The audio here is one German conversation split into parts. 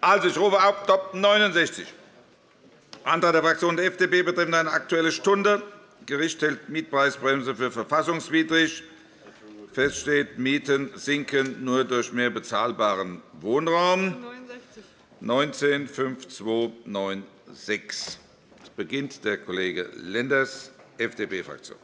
Also, ich rufe auf Top 69. Antrag der Fraktion der FDP betreffend eine Aktuelle Stunde. Gericht hält Mietpreisbremse für verfassungswidrig. Fest steht, Mieten sinken nur durch mehr bezahlbaren Wohnraum. 19 5296. Es beginnt der Kollege Lenders, FDP-Fraktion.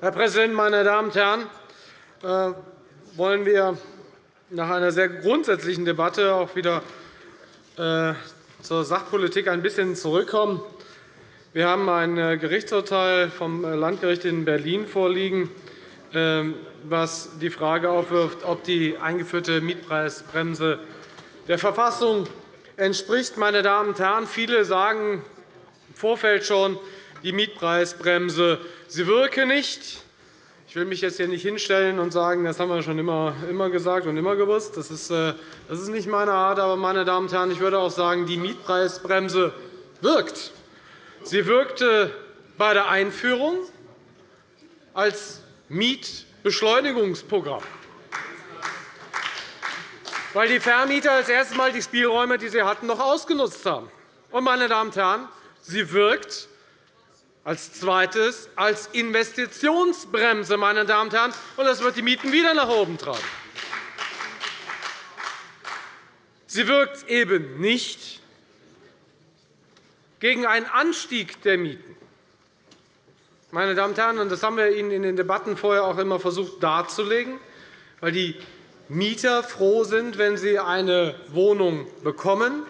Herr Präsident, meine Damen und Herren! Äh, wollen wir nach einer sehr grundsätzlichen Debatte auch wieder äh, zur Sachpolitik ein bisschen zurückkommen. Wir haben ein äh, Gerichtsurteil vom Landgericht in Berlin vorliegen, was die Frage aufwirft, ob die eingeführte Mietpreisbremse der Verfassung entspricht. Meine Damen und Herren, viele sagen im Vorfeld schon, die Mietpreisbremse sie wirke nicht. Ich will mich jetzt hier nicht hinstellen und sagen, das haben wir schon immer, immer gesagt und immer gewusst. Das ist, äh, das ist nicht meine Art. Aber, meine Damen und Herren, ich würde auch sagen, die Mietpreisbremse wirkt. Sie wirkte bei der Einführung als Mietbeschleunigungsprogramm, weil die Vermieter als erstes Mal die Spielräume, die sie hatten, noch ausgenutzt haben. Und, meine Damen und Herren, sie wirkt als zweites als Investitionsbremse, meine Damen und Herren, und das wird die Mieten wieder nach oben treiben. Sie wirkt eben nicht gegen einen Anstieg der Mieten. Meine Damen und Herren, das haben wir Ihnen in den Debatten vorher auch immer versucht darzulegen, weil die Mieter froh sind, wenn sie eine Wohnung bekommen,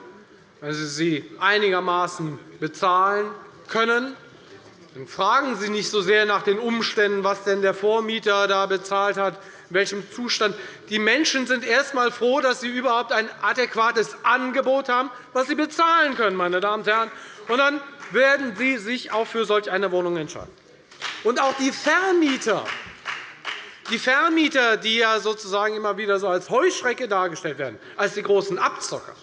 wenn sie sie einigermaßen bezahlen können dann fragen Sie nicht so sehr nach den Umständen, was denn der Vormieter da bezahlt hat, in welchem Zustand. Die Menschen sind erst einmal froh, dass sie überhaupt ein adäquates Angebot haben, das sie bezahlen können. Meine Damen und Herren. Und dann werden Sie sich auch für solch eine Wohnung entscheiden. Und auch die Vermieter, die Vermieter, die ja sozusagen immer wieder so als Heuschrecke dargestellt werden, als die großen Abzocker.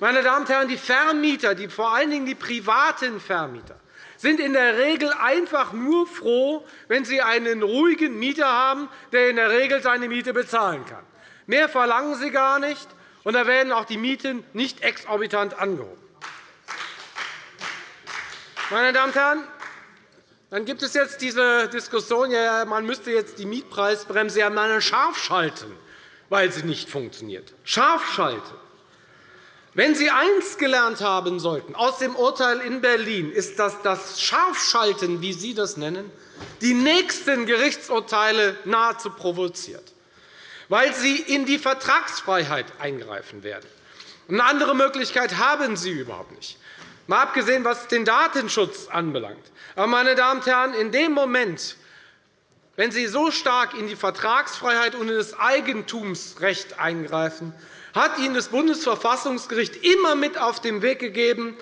Meine Damen und Herren, die Vermieter, die, vor allen Dingen die privaten Vermieter, sind in der Regel einfach nur froh, wenn sie einen ruhigen Mieter haben, der in der Regel seine Miete bezahlen kann. Mehr verlangen sie gar nicht, und da werden auch die Mieten nicht exorbitant angehoben. Meine Damen und Herren, dann gibt es jetzt diese Diskussion, ja, man müsste jetzt die Mietpreisbremse ja mal scharf schalten, weil sie nicht funktioniert. Scharf schalten. Wenn Sie eins gelernt haben sollten aus dem Urteil in Berlin, ist, dass das Scharfschalten, wie Sie das nennen, die nächsten Gerichtsurteile nahezu provoziert, weil Sie in die Vertragsfreiheit eingreifen werden. Eine andere Möglichkeit haben Sie überhaupt nicht, mal abgesehen, was den Datenschutz anbelangt. Aber, meine Damen und Herren, in dem Moment, wenn Sie so stark in die Vertragsfreiheit und in das Eigentumsrecht eingreifen, hat Ihnen das Bundesverfassungsgericht immer mit auf den Weg gegeben,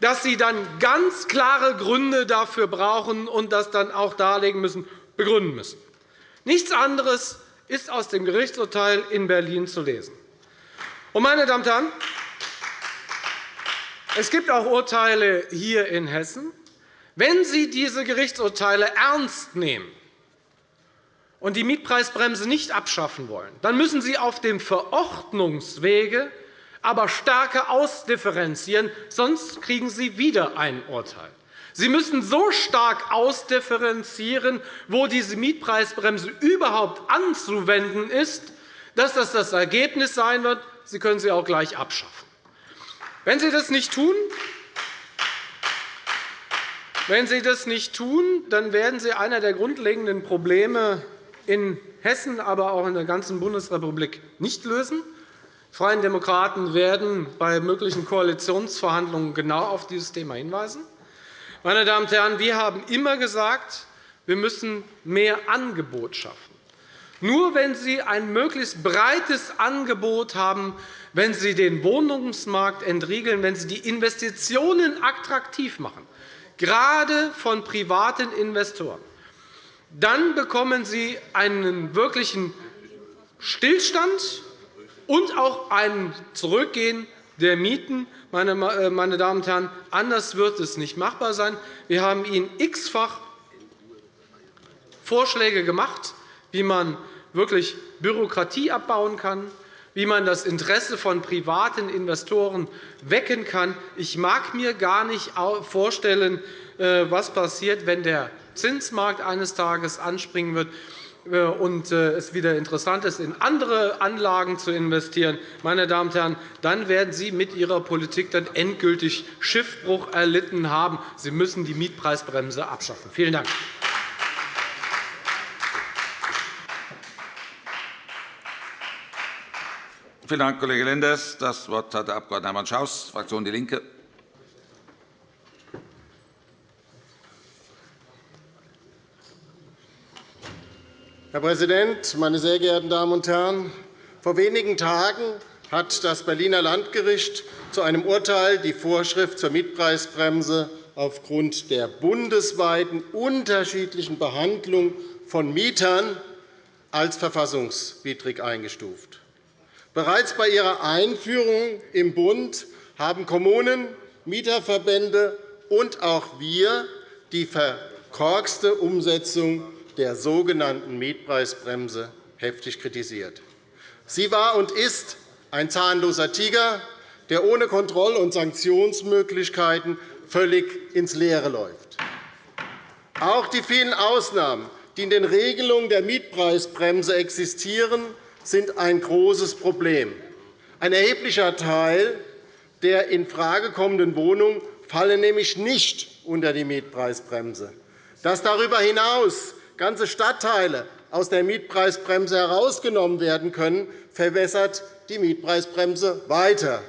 dass Sie dann ganz klare Gründe dafür brauchen und das dann auch darlegen müssen, begründen müssen. Nichts anderes ist aus dem Gerichtsurteil in Berlin zu lesen. Meine Damen und Herren, es gibt auch Urteile hier in Hessen. Wenn Sie diese Gerichtsurteile ernst nehmen, und die Mietpreisbremse nicht abschaffen wollen, dann müssen Sie auf dem Verordnungswege aber stärker ausdifferenzieren, sonst kriegen Sie wieder ein Urteil. Sie müssen so stark ausdifferenzieren, wo diese Mietpreisbremse überhaupt anzuwenden ist, dass das das Ergebnis sein wird. Sie können sie auch gleich abschaffen. Wenn Sie das nicht tun, wenn Sie das nicht tun, dann werden Sie einer der grundlegenden Probleme in Hessen, aber auch in der ganzen Bundesrepublik nicht lösen. Die Freien Demokraten werden bei möglichen Koalitionsverhandlungen genau auf dieses Thema hinweisen. Meine Damen und Herren, wir haben immer gesagt, wir müssen mehr Angebot schaffen. Nur wenn Sie ein möglichst breites Angebot haben, wenn Sie den Wohnungsmarkt entriegeln, wenn Sie die Investitionen attraktiv machen, gerade von privaten Investoren, dann bekommen Sie einen wirklichen Stillstand und auch ein Zurückgehen der Mieten. Meine äh, Damen und Herren, anders wird es nicht machbar sein. Wir haben Ihnen x-fach Vorschläge gemacht, wie man wirklich Bürokratie abbauen kann, wie man das Interesse von privaten Investoren wecken kann. Ich mag mir gar nicht vorstellen, äh, was passiert, wenn der Zinsmarkt eines Tages anspringen wird äh, und äh, es wieder interessant ist, in andere Anlagen zu investieren, meine Damen und Herren, dann werden Sie mit Ihrer Politik dann endgültig Schiffbruch erlitten haben. Sie müssen die Mietpreisbremse abschaffen. Vielen Dank. Vielen Dank, Kollege Lenders. Das Wort hat der Abg. Hermann Schaus, Fraktion DIE LINKE. Herr Präsident, meine sehr geehrten Damen und Herren! Vor wenigen Tagen hat das Berliner Landgericht zu einem Urteil die Vorschrift zur Mietpreisbremse aufgrund der bundesweiten unterschiedlichen Behandlung von Mietern als verfassungswidrig eingestuft. Bereits bei ihrer Einführung im Bund haben Kommunen, Mieterverbände und auch wir die verkorkste Umsetzung der sogenannten Mietpreisbremse heftig kritisiert. Sie war und ist ein zahnloser Tiger, der ohne Kontroll- und Sanktionsmöglichkeiten völlig ins Leere läuft. Auch die vielen Ausnahmen, die in den Regelungen der Mietpreisbremse existieren, sind ein großes Problem. Ein erheblicher Teil der infrage kommenden Wohnungen fallen nämlich nicht unter die Mietpreisbremse. Dass darüber hinaus ganze Stadtteile aus der Mietpreisbremse herausgenommen werden können, verwässert die Mietpreisbremse weiter.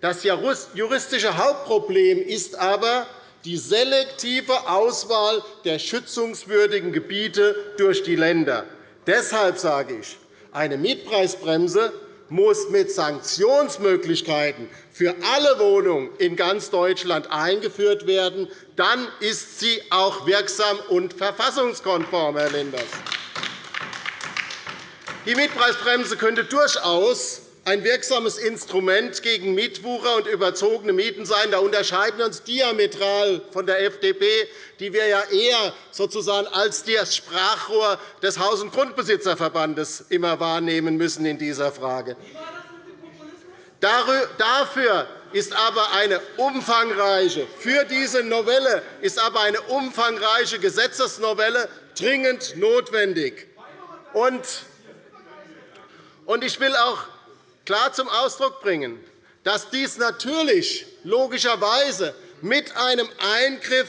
Das juristische Hauptproblem ist aber die selektive Auswahl der schützungswürdigen Gebiete durch die Länder. Deshalb sage ich, eine Mietpreisbremse muss mit Sanktionsmöglichkeiten für alle Wohnungen in ganz Deutschland eingeführt werden. Dann ist sie auch wirksam und verfassungskonform, Herr Lenders. Die Mietpreisbremse könnte durchaus ein wirksames Instrument gegen Mietwucher und überzogene Mieten sein. Da unterscheiden wir uns diametral von der FDP, die wir ja eher sozusagen als das Sprachrohr des Haus- und Grundbesitzerverbandes immer wahrnehmen müssen in dieser Frage. Dafür ist aber eine umfangreiche, für diese Novelle ist aber eine umfangreiche Gesetzesnovelle dringend notwendig. Ich will auch klar zum Ausdruck bringen, dass dies natürlich logischerweise mit einem Eingriff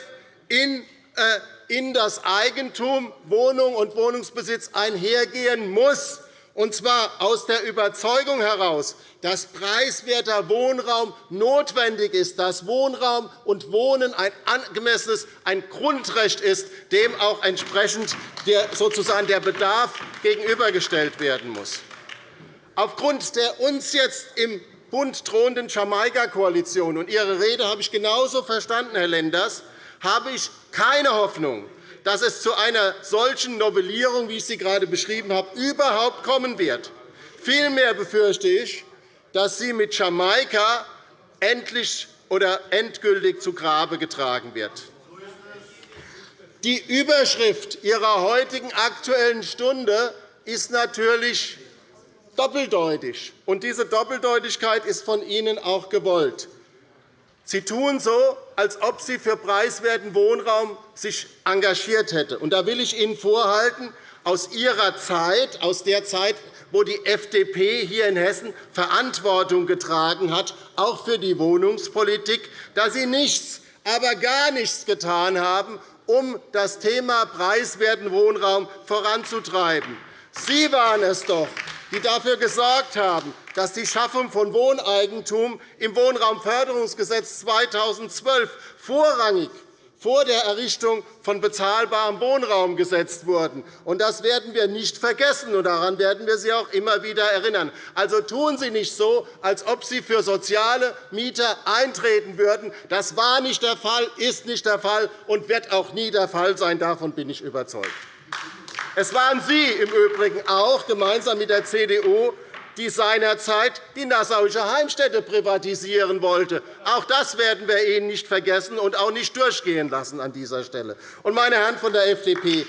in äh, das Eigentum, Wohnung und Wohnungsbesitz einhergehen muss, und zwar aus der Überzeugung heraus, dass preiswerter Wohnraum notwendig ist, dass Wohnraum und Wohnen ein angemessenes ein Grundrecht ist, dem auch entsprechend der, sozusagen der Bedarf gegenübergestellt werden muss. Aufgrund der uns jetzt im Bund drohenden Jamaika-Koalition und Ihre Rede habe ich genauso verstanden, Herr Lenders, habe ich keine Hoffnung, dass es zu einer solchen Novellierung, wie ich sie gerade beschrieben habe, überhaupt kommen wird. Vielmehr befürchte ich, dass sie mit Jamaika endlich oder endgültig zu Grabe getragen wird. Die Überschrift Ihrer heutigen Aktuellen Stunde ist natürlich doppeldeutig. Und diese Doppeldeutigkeit ist von Ihnen auch gewollt. Sie tun so, als ob Sie für preiswerten Wohnraum sich engagiert hätte. Und da will ich Ihnen vorhalten, aus Ihrer Zeit, aus der Zeit, wo die FDP hier in Hessen Verantwortung getragen hat, auch für die Wohnungspolitik, dass Sie nichts, aber gar nichts getan haben, um das Thema preiswerten Wohnraum voranzutreiben. Sie waren es doch, die dafür gesorgt haben, dass die Schaffung von Wohneigentum im Wohnraumförderungsgesetz 2012 vorrangig vor der Errichtung von bezahlbarem Wohnraum gesetzt wurden. Das werden wir nicht vergessen, und daran werden wir Sie auch immer wieder erinnern. Also tun Sie nicht so, als ob Sie für soziale Mieter eintreten würden. Das war nicht der Fall, ist nicht der Fall und wird auch nie der Fall sein. Davon bin ich überzeugt. Es waren Sie im Übrigen auch gemeinsam mit der CDU, die seinerzeit die Nassauische Heimstätte privatisieren wollte. Auch das werden wir Ihnen nicht vergessen und auch nicht durchgehen lassen an dieser Stelle. Meine Herren von der FDP,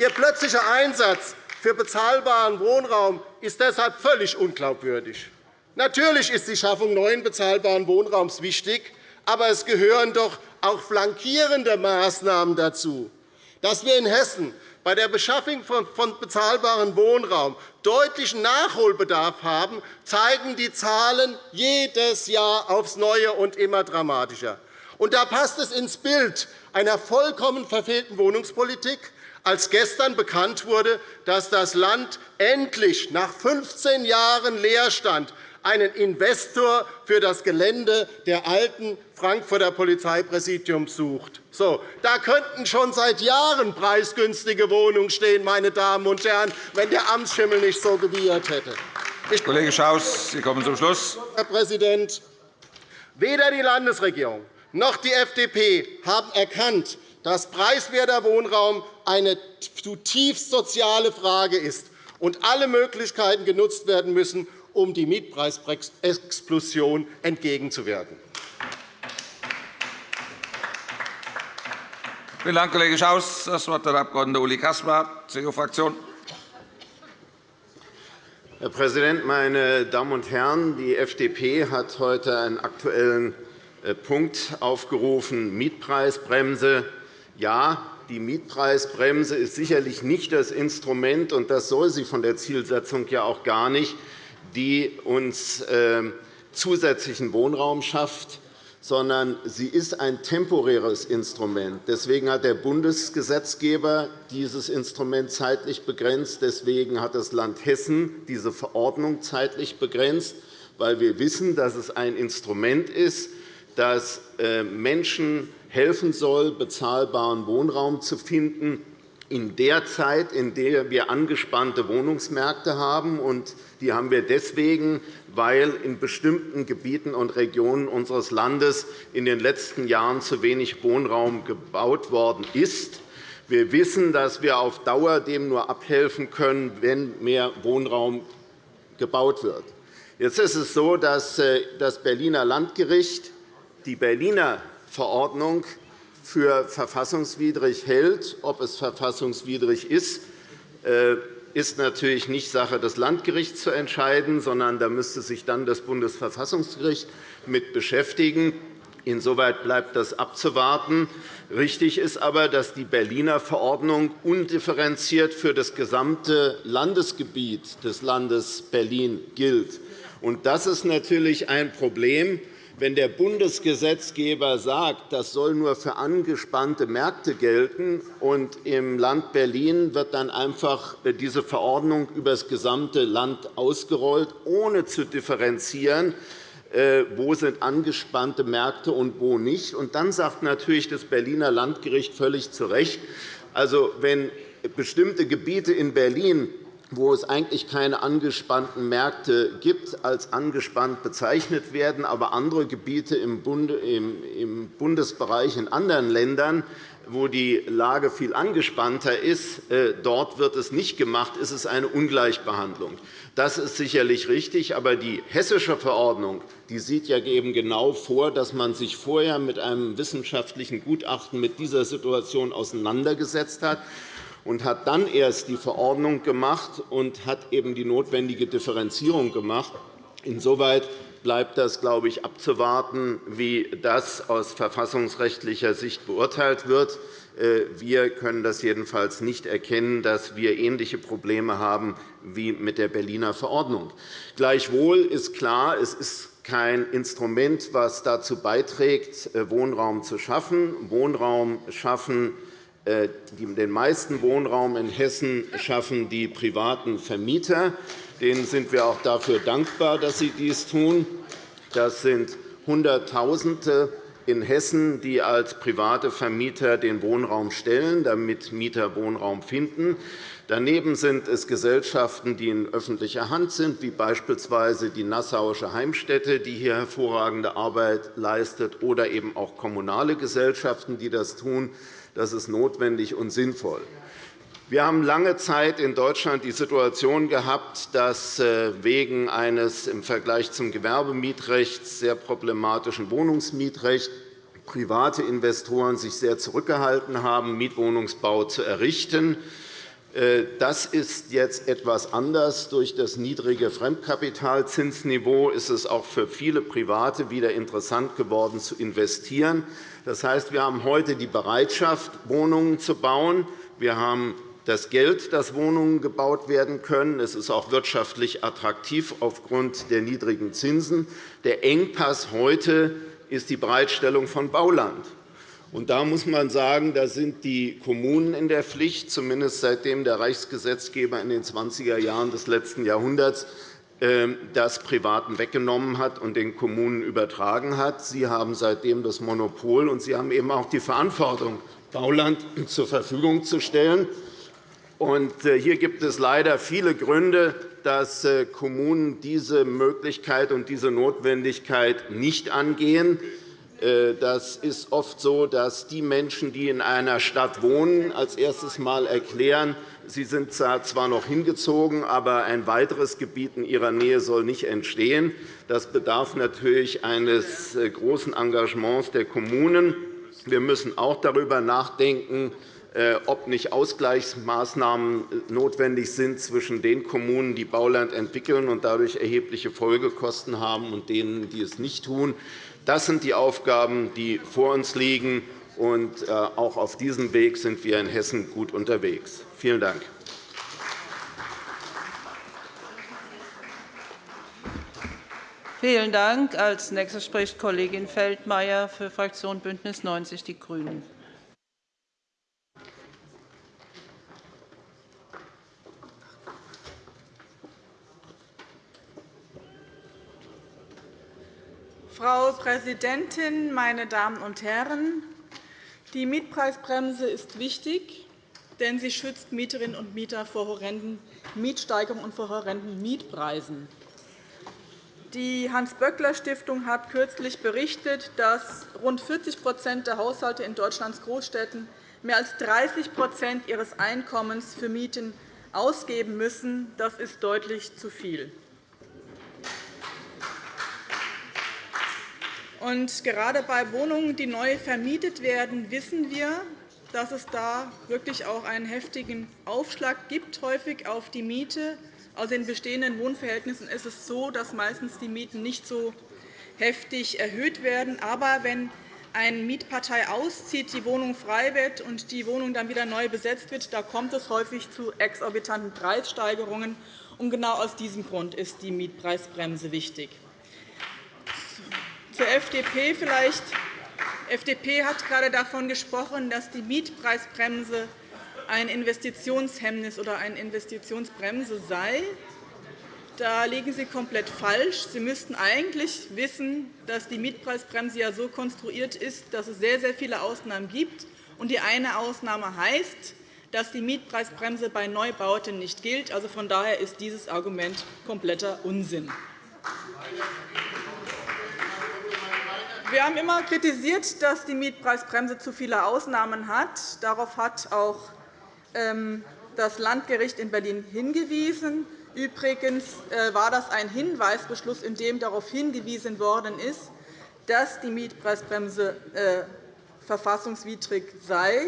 Ihr plötzlicher Einsatz für bezahlbaren Wohnraum ist deshalb völlig unglaubwürdig. Natürlich ist die Schaffung neuen bezahlbaren Wohnraums wichtig, aber es gehören doch auch flankierende Maßnahmen dazu. Dass wir in Hessen bei der Beschaffung von bezahlbarem Wohnraum deutlichen Nachholbedarf haben, zeigen die Zahlen jedes Jahr aufs Neue und immer dramatischer. Und da passt es ins Bild einer vollkommen verfehlten Wohnungspolitik, als gestern bekannt wurde, dass das Land endlich nach 15 Jahren Leerstand einen Investor für das Gelände der alten Frankfurter Polizeipräsidiums sucht. So, da könnten schon seit Jahren preisgünstige Wohnungen stehen, meine Damen und Herren, wenn der Amtsschimmel nicht so gewiehert hätte. Ich Kollege Schaus, Sie kommen zum Schluss. Herr Präsident, weder die Landesregierung noch die FDP haben erkannt, dass preiswerter Wohnraum eine zutiefst soziale Frage ist und alle Möglichkeiten genutzt werden müssen, um die Mietpreisexplosion entgegenzuwirken. Vielen Dank, Kollege Schaus. – Das Wort hat der Abg. Uli Caspar, CDU-Fraktion. Herr Präsident, meine Damen und Herren! Die FDP hat heute einen aktuellen äh, Punkt aufgerufen, Mietpreisbremse. Ja, die Mietpreisbremse ist sicherlich nicht das Instrument, und das soll sie von der Zielsetzung ja auch gar nicht, die uns ähm, zusätzlichen Wohnraum schafft, sondern sie ist ein temporäres Instrument. Deswegen hat der Bundesgesetzgeber dieses Instrument zeitlich begrenzt. Deswegen hat das Land Hessen diese Verordnung zeitlich begrenzt, weil wir wissen, dass es ein Instrument ist, das äh, Menschen helfen soll, bezahlbaren Wohnraum zu finden, in der Zeit, in der wir angespannte Wohnungsmärkte haben. Die haben wir deswegen, weil in bestimmten Gebieten und Regionen unseres Landes in den letzten Jahren zu wenig Wohnraum gebaut worden ist. Wir wissen, dass wir auf Dauer dem nur abhelfen können, wenn mehr Wohnraum gebaut wird. Jetzt ist es so, dass äh, das Berliner Landgericht die Berliner Verordnung für verfassungswidrig hält. Ob es verfassungswidrig ist, äh, ist natürlich nicht Sache des Landgerichts zu entscheiden, sondern da müsste sich dann das Bundesverfassungsgericht mit beschäftigen. Insoweit bleibt das abzuwarten. Richtig ist aber, dass die Berliner Verordnung undifferenziert für das gesamte Landesgebiet des Landes Berlin gilt. Das ist natürlich ein Problem, wenn der Bundesgesetzgeber sagt, das soll nur für angespannte Märkte gelten, und im Land Berlin wird dann einfach diese Verordnung über das gesamte Land ausgerollt, ohne zu differenzieren, äh, wo sind angespannte Märkte und wo nicht. Und dann sagt natürlich das Berliner Landgericht völlig zu Recht, also, wenn bestimmte Gebiete in Berlin wo es eigentlich keine angespannten Märkte gibt, als angespannt bezeichnet werden, aber andere Gebiete im Bundesbereich in anderen Ländern, wo die Lage viel angespannter ist, äh, dort wird es nicht gemacht, ist es eine Ungleichbehandlung. Das ist sicherlich richtig, aber die hessische Verordnung die sieht ja eben genau vor, dass man sich vorher mit einem wissenschaftlichen Gutachten mit dieser Situation auseinandergesetzt hat und hat dann erst die Verordnung gemacht und hat eben die notwendige Differenzierung gemacht. Insoweit bleibt das, glaube ich, abzuwarten, wie das aus verfassungsrechtlicher Sicht beurteilt wird. Äh, wir können das jedenfalls nicht erkennen, dass wir ähnliche Probleme haben wie mit der Berliner Verordnung. Gleichwohl ist klar, es ist kein Instrument, das dazu beiträgt, äh, Wohnraum zu schaffen. Wohnraum schaffen den meisten Wohnraum in Hessen schaffen die privaten Vermieter. Denen sind wir auch dafür dankbar, dass sie dies tun. Das sind Hunderttausende in Hessen, die als private Vermieter den Wohnraum stellen, damit Mieter Wohnraum finden. Daneben sind es Gesellschaften, die in öffentlicher Hand sind, wie beispielsweise die Nassauische Heimstätte, die hier hervorragende Arbeit leistet, oder eben auch kommunale Gesellschaften, die das tun. Das ist notwendig und sinnvoll. Wir haben lange Zeit in Deutschland die Situation gehabt, dass äh, wegen eines im Vergleich zum Gewerbemietrecht sehr problematischen Wohnungsmietrechts private Investoren sich sehr zurückgehalten haben, Mietwohnungsbau zu errichten. Äh, das ist jetzt etwas anders. Durch das niedrige Fremdkapitalzinsniveau ist es auch für viele Private wieder interessant geworden, zu investieren. Das heißt, wir haben heute die Bereitschaft, Wohnungen zu bauen. Wir haben das Geld, dass Wohnungen gebaut werden können. Es ist auch wirtschaftlich attraktiv aufgrund der niedrigen Zinsen. Der Engpass heute ist die Bereitstellung von Bauland. Und da muss man sagen, da sind die Kommunen in der Pflicht, zumindest seitdem der Reichsgesetzgeber in den 20er Jahren des letzten Jahrhunderts ähm, das Privaten weggenommen hat und den Kommunen übertragen hat. Sie haben seitdem das Monopol, und Sie haben eben auch die Verantwortung, Bauland zur Verfügung zu stellen. Äh, hier gibt es leider viele Gründe, dass äh, Kommunen diese Möglichkeit und diese Notwendigkeit nicht angehen. Äh, das ist oft so, dass die Menschen, die in einer Stadt wohnen, als erstes Mal erklären, sie sind zwar noch hingezogen, aber ein weiteres Gebiet in ihrer Nähe soll nicht entstehen. Das bedarf natürlich eines großen Engagements der Kommunen. Wir müssen auch darüber nachdenken, äh, ob nicht Ausgleichsmaßnahmen notwendig sind zwischen den Kommunen, die Bauland entwickeln und dadurch erhebliche Folgekosten haben, und denen, die es nicht tun. Das sind die Aufgaben, die vor uns liegen. Und äh, auch auf diesem Weg sind wir in Hessen gut unterwegs. Vielen Dank. Vielen Dank. Als nächste spricht Kollegin Feldmayer für Fraktion BÜNDNIS 90 die GRÜNEN. Frau Präsidentin, meine Damen und Herren! Die Mietpreisbremse ist wichtig, denn sie schützt Mieterinnen und Mieter vor horrenden Mietsteigerungen und vor horrenden Mietpreisen. Die Hans-Böckler-Stiftung hat kürzlich berichtet, dass rund 40% der Haushalte in Deutschlands Großstädten mehr als 30% ihres Einkommens für Mieten ausgeben müssen. Das ist deutlich zu viel. Und gerade bei Wohnungen, die neu vermietet werden, wissen wir, dass es da wirklich auch einen heftigen Aufschlag gibt, häufig auf die Miete. Also in bestehenden Wohnverhältnissen ist es so, dass meistens die Mieten nicht so heftig erhöht werden. Aber wenn eine Mietpartei auszieht, die Wohnung frei wird und die Wohnung dann wieder neu besetzt wird, da kommt es häufig zu exorbitanten Preissteigerungen. Und genau aus diesem Grund ist die Mietpreisbremse wichtig. Zur FDP vielleicht. Die FDP hat gerade davon gesprochen, dass die Mietpreisbremse ein Investitionshemmnis oder eine Investitionsbremse sei. Da liegen Sie komplett falsch. Sie müssten eigentlich wissen, dass die Mietpreisbremse ja so konstruiert ist, dass es sehr, sehr viele Ausnahmen gibt. Und die eine Ausnahme heißt, dass die Mietpreisbremse bei Neubauten nicht gilt. Also von daher ist dieses Argument kompletter Unsinn. Wir haben immer kritisiert, dass die Mietpreisbremse zu viele Ausnahmen hat. Darauf hat auch ähm, das Landgericht in Berlin hingewiesen. Übrigens äh, war das ein Hinweisbeschluss, in dem darauf hingewiesen worden ist, dass die Mietpreisbremse äh, verfassungswidrig sei.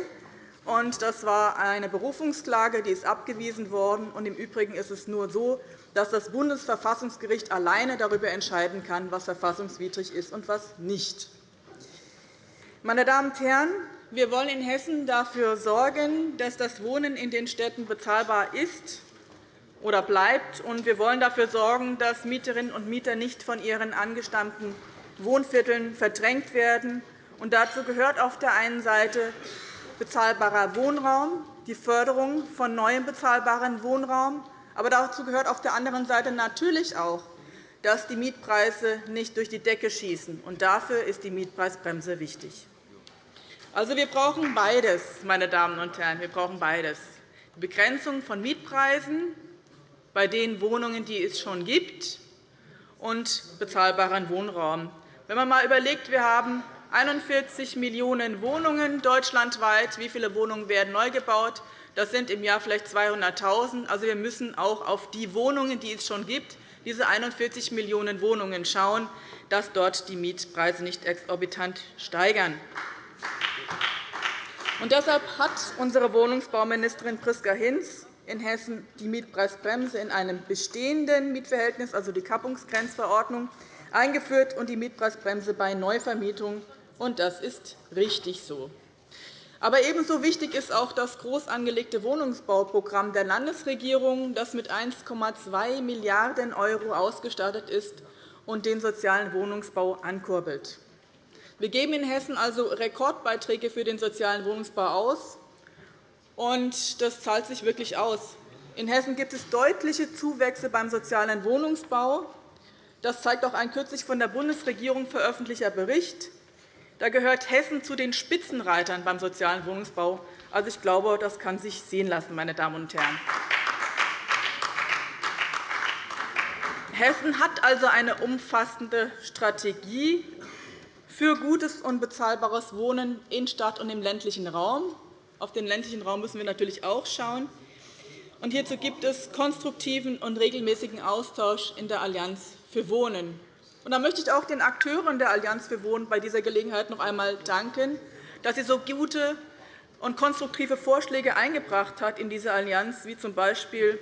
Das war eine Berufungsklage, die ist abgewiesen worden. Im Übrigen ist es nur so, dass das Bundesverfassungsgericht alleine darüber entscheiden kann, was verfassungswidrig ist und was nicht. Meine Damen und Herren, wir wollen in Hessen dafür sorgen, dass das Wohnen in den Städten bezahlbar ist oder bleibt. Und wir wollen dafür sorgen, dass Mieterinnen und Mieter nicht von ihren angestammten Wohnvierteln verdrängt werden. Und dazu gehört auf der einen Seite bezahlbarer Wohnraum, die Förderung von neuem bezahlbaren Wohnraum, aber dazu gehört auf der anderen Seite natürlich auch, dass die Mietpreise nicht durch die Decke schießen. Und dafür ist die Mietpreisbremse wichtig. Also, wir brauchen beides, meine Damen und Herren. Wir brauchen beides. Die Begrenzung von Mietpreisen bei den Wohnungen, die es schon gibt, und bezahlbaren Wohnraum. Wenn man einmal überlegt, wir haben 41 Millionen Wohnungen deutschlandweit. Wie viele Wohnungen werden neu gebaut? Das sind im Jahr vielleicht 200.000. Also, wir müssen auch auf die Wohnungen, die es schon gibt, diese 41 Millionen Wohnungen schauen, dass dort die Mietpreise nicht exorbitant steigern. Und deshalb hat unsere Wohnungsbauministerin Priska Hinz in Hessen die Mietpreisbremse in einem bestehenden Mietverhältnis, also die Kappungsgrenzverordnung, eingeführt und die Mietpreisbremse bei Neuvermietung. Und das ist richtig so. Aber ebenso wichtig ist auch das groß angelegte Wohnungsbauprogramm der Landesregierung, das mit 1,2 Milliarden € ausgestattet ist und den sozialen Wohnungsbau ankurbelt. Wir geben in Hessen also Rekordbeiträge für den sozialen Wohnungsbau aus, und das zahlt sich wirklich aus. In Hessen gibt es deutliche Zuwächse beim sozialen Wohnungsbau. Das zeigt auch ein kürzlich von der Bundesregierung veröffentlichter Bericht. Da gehört Hessen zu den Spitzenreitern beim sozialen Wohnungsbau. Also, ich glaube, das kann sich sehen lassen, meine Damen und Herren. Hessen hat also eine umfassende Strategie für gutes und bezahlbares Wohnen in Stadt und im ländlichen Raum. Auf den ländlichen Raum müssen wir natürlich auch schauen. Und hierzu gibt es konstruktiven und regelmäßigen Austausch in der Allianz für Wohnen. Und da möchte ich auch den Akteuren der Allianz für Wohnen bei dieser Gelegenheit noch einmal danken, dass sie so gute und konstruktive Vorschläge eingebracht hat in diese Allianz, wie z. B.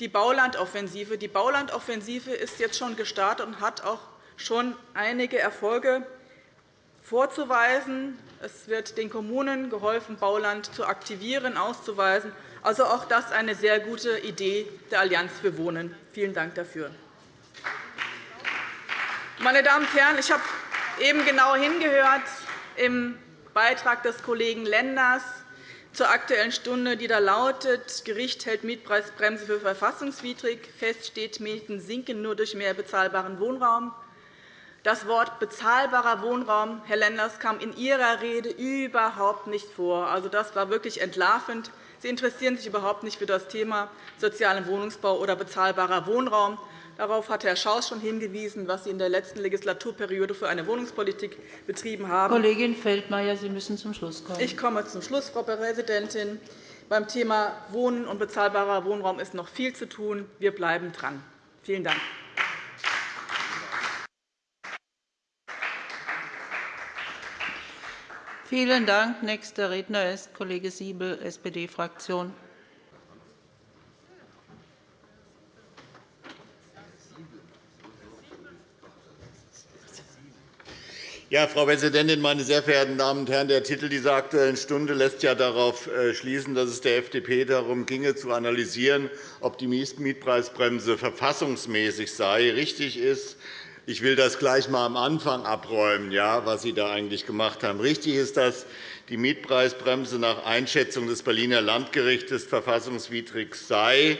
die Baulandoffensive. Die Baulandoffensive ist jetzt schon gestartet und hat auch schon einige Erfolge vorzuweisen. Es wird den Kommunen geholfen, Bauland zu aktivieren, auszuweisen. Also auch das ist eine sehr gute Idee der Allianz für Wohnen. Vielen Dank dafür. Meine Damen und Herren, ich habe eben genau hingehört im Beitrag des Kollegen Lenders zur Aktuellen Stunde, die da lautet, Gericht hält Mietpreisbremse für verfassungswidrig. Fest steht, Mieten sinken nur durch mehr bezahlbaren Wohnraum. Das Wort bezahlbarer Wohnraum, Herr Lenders, kam in Ihrer Rede überhaupt nicht vor. Also, das war wirklich entlarvend. Sie interessieren sich überhaupt nicht für das Thema sozialen Wohnungsbau oder bezahlbarer Wohnraum. Darauf hat Herr Schaus schon hingewiesen, was Sie in der letzten Legislaturperiode für eine Wohnungspolitik betrieben haben. Kollegin Feldmayer, Sie müssen zum Schluss kommen. Ich komme zum Schluss, Frau Präsidentin. Beim Thema Wohnen und bezahlbarer Wohnraum ist noch viel zu tun. Wir bleiben dran. Vielen Dank. Vielen Dank. Nächster Redner ist Kollege Siebel, SPD-Fraktion. Ja, Frau Präsidentin, meine sehr verehrten Damen und Herren! Der Titel dieser Aktuellen Stunde lässt ja darauf äh, schließen, dass es der FDP darum ginge, zu analysieren, ob die Mietpreisbremse verfassungsmäßig sei. Richtig ist, ich will das gleich einmal am Anfang abräumen, ja, was Sie da eigentlich gemacht haben. Richtig ist, dass die Mietpreisbremse nach Einschätzung des Berliner Landgerichts verfassungswidrig sei.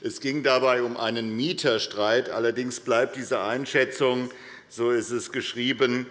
Es ging dabei um einen Mieterstreit. Allerdings bleibt diese Einschätzung, so ist es geschrieben,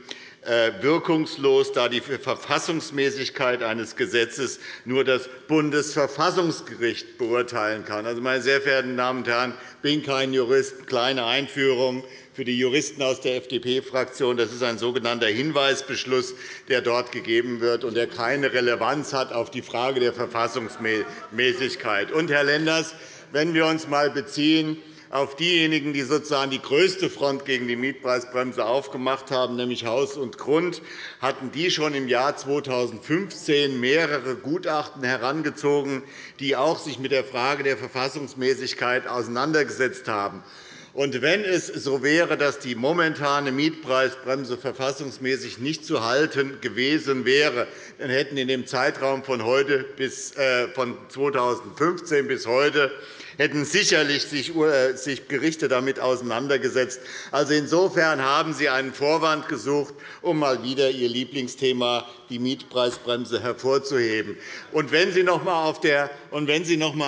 wirkungslos, da die Verfassungsmäßigkeit eines Gesetzes nur das Bundesverfassungsgericht beurteilen kann. Also, meine sehr verehrten Damen und Herren, ich bin kein Jurist. Kleine Einführung für die Juristen aus der FDP-Fraktion. Das ist ein sogenannter Hinweisbeschluss, der dort gegeben wird und der keine Relevanz hat auf die Frage der Verfassungsmäßigkeit. Und, Herr Lenders, wenn wir uns einmal beziehen auf diejenigen, die sozusagen die größte Front gegen die Mietpreisbremse aufgemacht haben, nämlich Haus und Grund, hatten die schon im Jahr 2015 mehrere Gutachten herangezogen, die auch sich mit der Frage der Verfassungsmäßigkeit auseinandergesetzt haben. Und wenn es so wäre, dass die momentane Mietpreisbremse verfassungsmäßig nicht zu halten gewesen wäre, dann hätten in dem Zeitraum von, heute bis, äh, von 2015 bis heute hätten sicherlich sich äh, Gerichte damit auseinandergesetzt. Also insofern haben Sie einen Vorwand gesucht, um mal wieder Ihr Lieblingsthema, die Mietpreisbremse, hervorzuheben. Und wenn Sie noch einmal auf,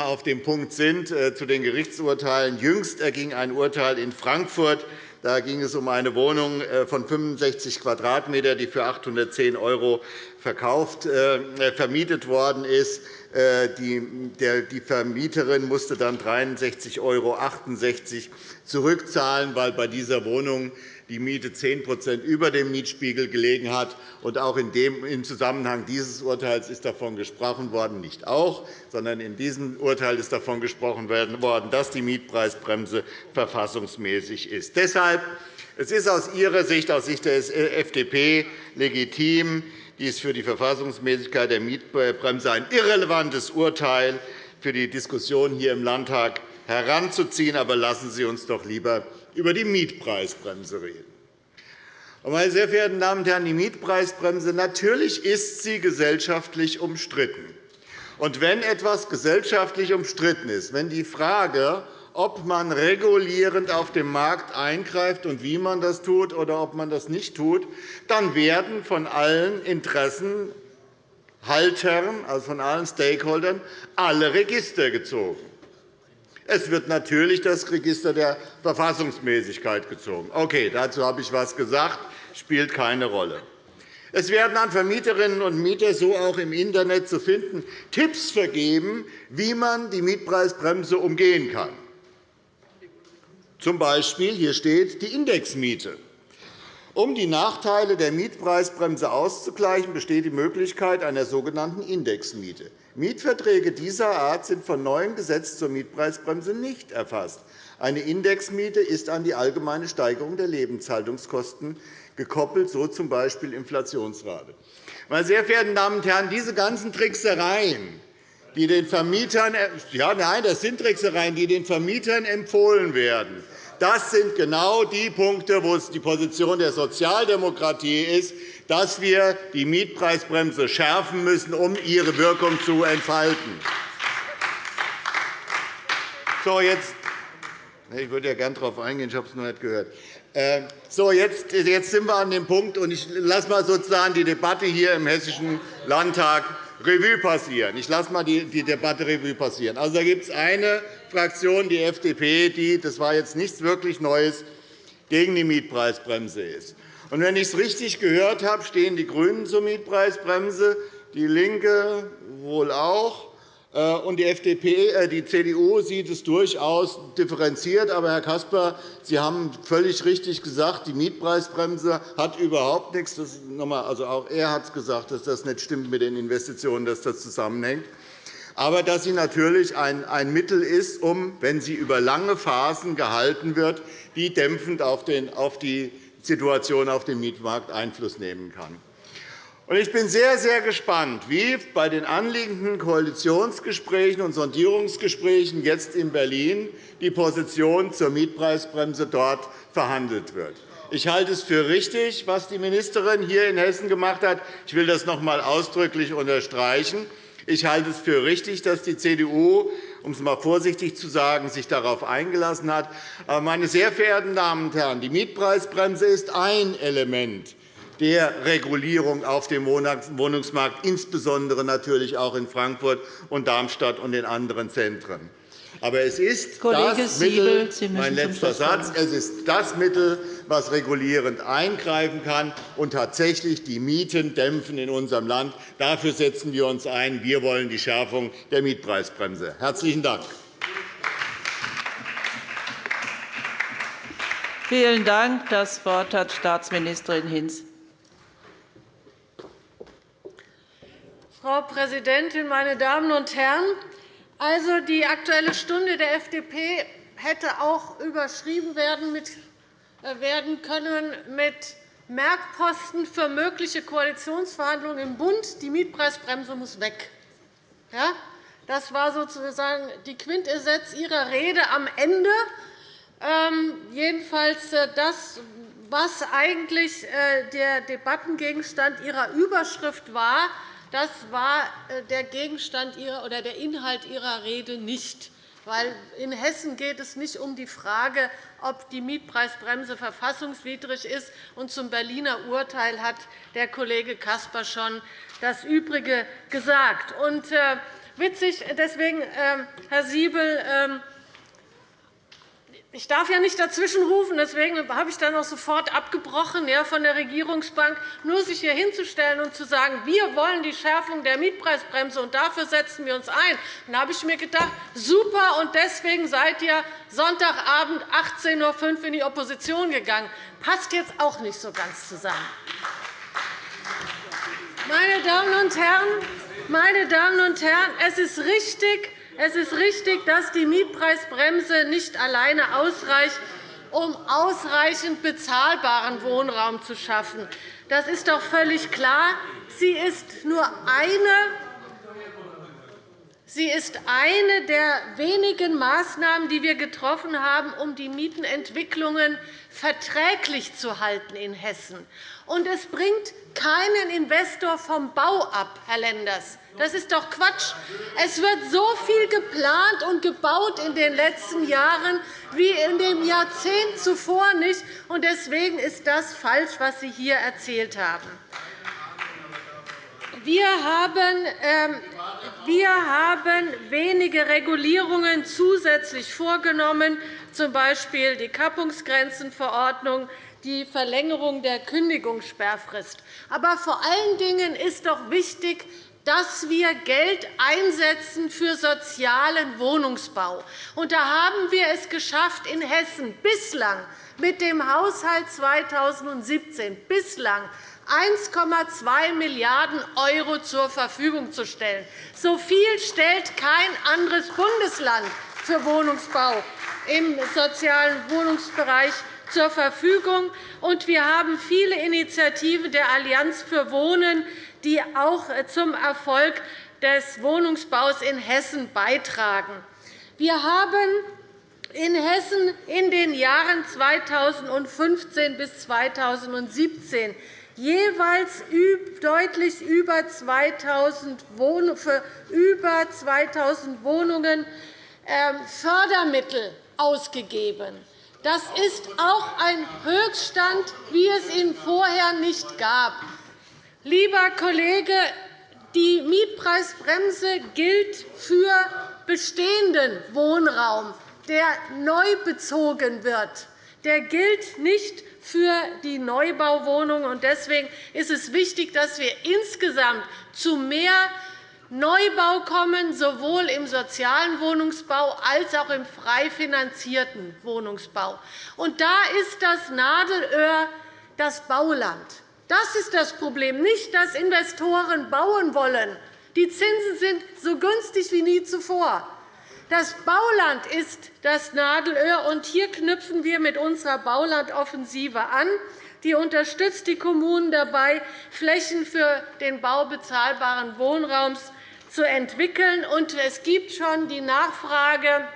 auf dem Punkt sind, äh, zu den Gerichtsurteilen, jüngst erging ein Urteil in Frankfurt, da ging es um eine Wohnung äh, von 65 Quadratmeter, die für 810 € verkauft, vermietet worden ist. Äh, die Vermieterin musste dann 63,68 € zurückzahlen, weil bei dieser Wohnung die Miete 10% über dem Mietspiegel gelegen hat. Auch in dem, im Zusammenhang dieses Urteils ist davon gesprochen worden, nicht auch, sondern in diesem Urteil ist davon gesprochen worden, dass die Mietpreisbremse verfassungsmäßig ist. Deshalb es ist aus Ihrer Sicht, aus Sicht der FDP, legitim, dies für die Verfassungsmäßigkeit der Mietbremse ein irrelevantes Urteil für die Diskussion hier im Landtag heranzuziehen. Aber lassen Sie uns doch lieber über die Mietpreisbremse reden. Meine sehr verehrten Damen und Herren, die Mietpreisbremse natürlich ist sie gesellschaftlich umstritten. Und wenn etwas gesellschaftlich umstritten ist, wenn die Frage, ob man regulierend auf dem Markt eingreift und wie man das tut oder ob man das nicht tut, dann werden von allen Interessenhaltern, also von allen Stakeholdern, alle Register gezogen. Es wird natürlich das Register der Verfassungsmäßigkeit gezogen. Okay, dazu habe ich etwas gesagt, spielt keine Rolle. Es werden an Vermieterinnen und Mieter so auch im Internet zu finden Tipps vergeben, wie man die Mietpreisbremse umgehen kann. Zum Beispiel hier steht die Indexmiete. Um die Nachteile der Mietpreisbremse auszugleichen, besteht die Möglichkeit einer sogenannten Indexmiete. Mietverträge dieser Art sind von neuem Gesetz zur Mietpreisbremse nicht erfasst. Eine Indexmiete ist an die allgemeine Steigerung der Lebenshaltungskosten gekoppelt, so z. B. Inflationsrate. Meine sehr verehrten Damen und Herren, diese ganzen Tricksereien, die den Vermietern, ja, nein, das sind Tricksereien, die den Vermietern empfohlen werden, das sind genau die Punkte, wo es die Position der Sozialdemokratie ist, dass wir die Mietpreisbremse schärfen müssen, um ihre Wirkung zu entfalten. So, jetzt ich würde ja gerne darauf eingehen, ich habe es noch nicht gehört. Ähm, so, jetzt, jetzt sind wir an dem Punkt, und ich lasse mal sozusagen die Debatte hier im Hessischen Landtag Revue passieren. Ich lasse mal die Debatte Revue passieren. Also, da gibt es eine Fraktion, die FDP, die, das war jetzt nichts wirklich Neues, gegen die Mietpreisbremse ist. Und wenn ich es richtig gehört habe, stehen die GRÜNEN zur Mietpreisbremse, die LINKE wohl auch. Äh, und die, FDP, äh, die CDU sieht es durchaus differenziert. Aber, Herr Caspar, Sie haben völlig richtig gesagt, die Mietpreisbremse hat überhaupt nichts. Das also auch er hat es gesagt, dass das nicht stimmt mit den Investitionen, dass das zusammenhängt. Aber dass sie natürlich ein Mittel ist, um, wenn sie über lange Phasen gehalten wird, die dämpfend auf die Situation auf dem Mietmarkt Einfluss nehmen kann. Ich bin sehr, sehr gespannt, wie bei den anliegenden Koalitionsgesprächen und Sondierungsgesprächen jetzt in Berlin die Position zur Mietpreisbremse dort verhandelt wird. Ich halte es für richtig, was die Ministerin hier in Hessen gemacht hat. Ich will das noch einmal ausdrücklich unterstreichen. Ich halte es für richtig, dass die CDU, um es einmal vorsichtig zu sagen, sich darauf eingelassen hat. Aber, meine sehr verehrten Damen und Herren, die Mietpreisbremse ist ein Element der Regulierung auf dem Wohnungsmarkt, insbesondere natürlich auch in Frankfurt und Darmstadt und in anderen Zentren. Aber es ist Kollege das Mittel, Mittel, mein letzter Satz, es ist das Mittel, was regulierend eingreifen kann und tatsächlich die Mieten dämpfen in unserem Land. Dafür setzen wir uns ein. Wir wollen die Schärfung der Mietpreisbremse. – Herzlichen Dank. Vielen Dank. Das Wort hat Staatsministerin Hinz. Frau Präsidentin, meine Damen und Herren! Also, die Aktuelle Stunde der FDP hätte auch überschrieben werden äh, können mit Merkposten für mögliche Koalitionsverhandlungen im Bund. Die Mietpreisbremse muss weg. Ja, das war sozusagen die Quintessenz Ihrer Rede am Ende. Ähm, jedenfalls äh, das, was eigentlich äh, der Debattengegenstand Ihrer Überschrift war, das war äh, der Gegenstand oder der Inhalt Ihrer Rede nicht. Weil in Hessen geht es nicht um die Frage, ob die Mietpreisbremse verfassungswidrig ist. Und zum Berliner Urteil hat der Kollege Caspar schon das Übrige gesagt. Und, äh, witzig, deswegen, äh, Herr Siebel, äh, ich darf ja nicht dazwischenrufen, deswegen habe ich dann auch sofort abgebrochen von der Regierungsbank, nur sich hier hinzustellen und zu sagen, wir wollen die Schärfung der Mietpreisbremse, und dafür setzen wir uns ein. Dann habe ich mir gedacht, super, und deswegen seid ihr Sonntagabend 18.05 Uhr in die Opposition gegangen. Passt jetzt auch nicht so ganz zusammen. Meine Damen und Herren, meine Damen und Herren, es ist richtig, es ist richtig, dass die Mietpreisbremse nicht alleine ausreicht, um ausreichend bezahlbaren Wohnraum zu schaffen. Das ist doch völlig klar. Sie ist nur eine Sie ist eine der wenigen Maßnahmen, die wir getroffen haben, um die Mietenentwicklungen verträglich zu halten in Hessen. Und es bringt keinen Investor vom Bau ab, Herr Lenders. Das ist doch Quatsch. Es wird so viel geplant und gebaut in den letzten Jahren wie in dem Jahrzehnt zuvor nicht. Deswegen ist das falsch, was Sie hier erzählt haben. Wir haben, ähm, wir haben wenige Regulierungen zusätzlich vorgenommen, z. B. die Kappungsgrenzenverordnung, die Verlängerung der Kündigungssperrfrist. Aber vor allen Dingen ist doch wichtig, dass wir Geld einsetzen für sozialen Wohnungsbau. Und da haben wir es geschafft, in Hessen bislang mit dem Haushalt 2017 bislang 1,2 Milliarden € zur Verfügung zu stellen. So viel stellt kein anderes Bundesland für Wohnungsbau im sozialen Wohnungsbereich zur Verfügung. wir haben viele Initiativen der Allianz für Wohnen, die auch zum Erfolg des Wohnungsbaus in Hessen beitragen. Wir haben in Hessen in den Jahren 2015 bis 2017 jeweils deutlich über 2.000 Wohnungen ähm, Fördermittel ausgegeben. Das ist auch ein Höchststand, wie es ihn vorher nicht gab. Lieber Kollege, die Mietpreisbremse gilt für bestehenden Wohnraum, der neu bezogen wird. Der gilt nicht für die Neubauwohnungen. Deswegen ist es wichtig, dass wir insgesamt zu mehr Neubau kommen, sowohl im sozialen Wohnungsbau als auch im frei finanzierten Wohnungsbau. Da ist das Nadelöhr das Bauland. Das ist das Problem, nicht, dass Investoren bauen wollen. Die Zinsen sind so günstig wie nie zuvor. Das Bauland ist das Nadelöhr, und hier knüpfen wir mit unserer Baulandoffensive an. Die unterstützt die Kommunen dabei, Flächen für den Bau bezahlbaren Wohnraums zu entwickeln. Es gibt schon die Nachfrage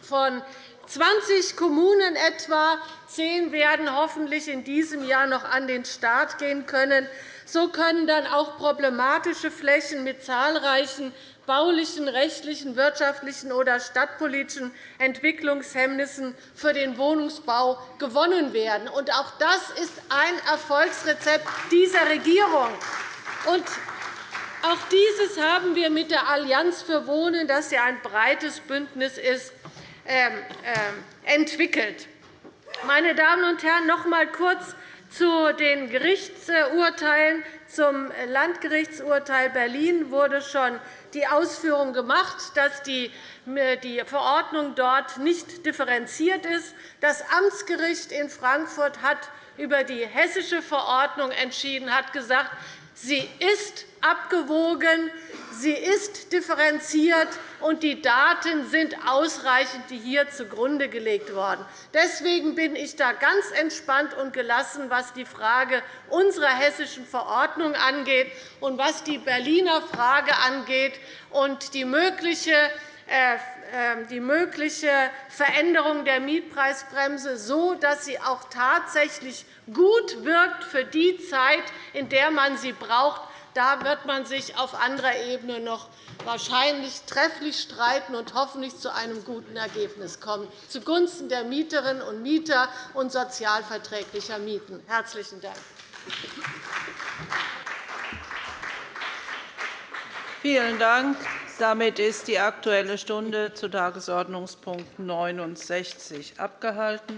von 20 Kommunen etwa. Zehn werden hoffentlich in diesem Jahr noch an den Start gehen können. So können dann auch problematische Flächen mit zahlreichen baulichen, rechtlichen, wirtschaftlichen oder stadtpolitischen Entwicklungshemmnissen für den Wohnungsbau gewonnen werden. Auch das ist ein Erfolgsrezept dieser Regierung. Auch dieses haben wir mit der Allianz für Wohnen, das ja ein breites Bündnis ist, ähm, äh, entwickelt. Meine Damen und Herren, noch einmal kurz zu den Gerichtsurteilen. Zum Landgerichtsurteil Berlin wurde schon die Ausführung gemacht, dass die Verordnung dort nicht differenziert ist. Das Amtsgericht in Frankfurt hat über die hessische Verordnung entschieden, hat gesagt, sie ist abgewogen, sie ist differenziert, und die Daten sind ausreichend, die hier zugrunde gelegt worden. Deswegen bin ich da ganz entspannt und gelassen, was die Frage unserer hessischen Verordnung angeht und was die Berliner Frage angeht und die mögliche äh, ähm, die mögliche Veränderung der Mietpreisbremse so, dass sie auch tatsächlich gut wirkt für die Zeit, in der man sie braucht. Da wird man sich auf anderer Ebene noch wahrscheinlich trefflich streiten und hoffentlich zu einem guten Ergebnis kommen, zugunsten der Mieterinnen und Mieter und sozialverträglicher Mieten. – Herzlichen Dank. Vielen Dank. Damit ist die Aktuelle Stunde zu Tagesordnungspunkt 69 abgehalten.